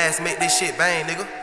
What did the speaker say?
ass, make this shit bang, nigga.